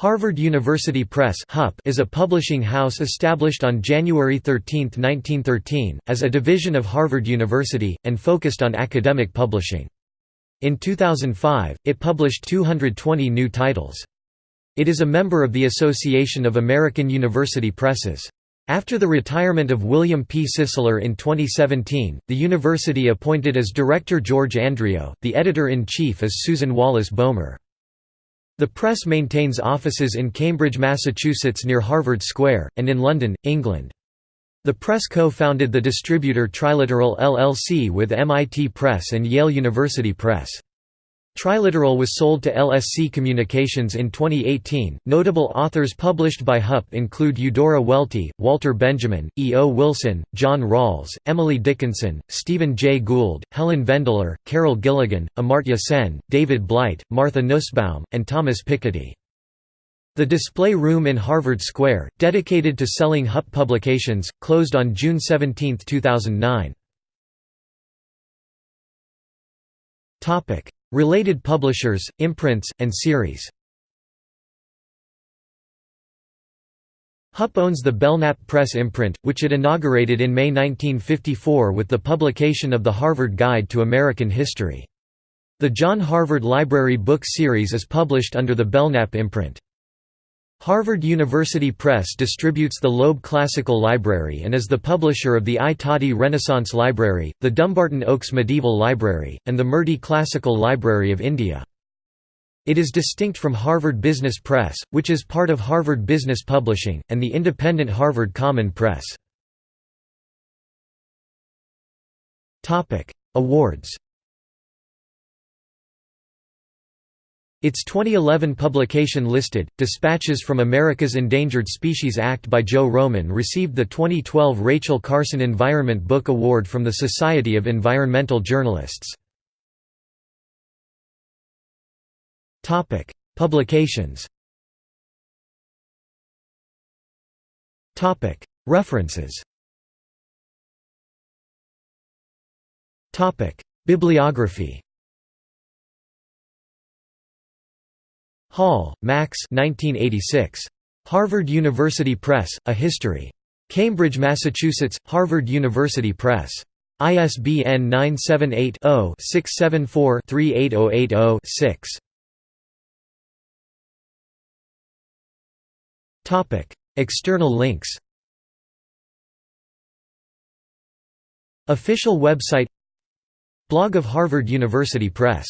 Harvard University Press is a publishing house established on January 13, 1913, as a division of Harvard University, and focused on academic publishing. In 2005, it published 220 new titles. It is a member of the Association of American University Presses. After the retirement of William P. Sisler in 2017, the university appointed as director George Andreou, the editor-in-chief is Susan Wallace Boehmer. The press maintains offices in Cambridge, Massachusetts near Harvard Square, and in London, England. The press co-founded the distributor Triliteral LLC with MIT Press and Yale University Press. Triliteral was sold to LSC Communications in 2018. Notable authors published by HUP include Eudora Welty, Walter Benjamin, E. O. Wilson, John Rawls, Emily Dickinson, Stephen Jay Gould, Helen Vendler, Carol Gilligan, Amartya Sen, David Blight, Martha Nussbaum, and Thomas Piketty. The display room in Harvard Square, dedicated to selling HUP publications, closed on June 17, 2009. Related publishers, imprints, and series HUP owns the Belknap Press imprint, which it inaugurated in May 1954 with the publication of the Harvard Guide to American History. The John Harvard Library Book Series is published under the Belknap imprint. Harvard University Press distributes the Loeb Classical Library and is the publisher of the I Tatti Renaissance Library, the Dumbarton Oaks Medieval Library, and the Murty Classical Library of India. It is distinct from Harvard Business Press, which is part of Harvard Business Publishing, and the independent Harvard Common Press. Awards Its 2011 publication listed, Dispatches from America's Endangered Species Act by Joe Roman received the 2012 Rachel Carson Environment Book Award from the Society of Environmental Journalists. Publications References Bibliography Hall, Max 1986. Harvard University Press, A History. Cambridge, Massachusetts, Harvard University Press. ISBN 978 0 674 38080 6. External links Official website Blog of Harvard University Press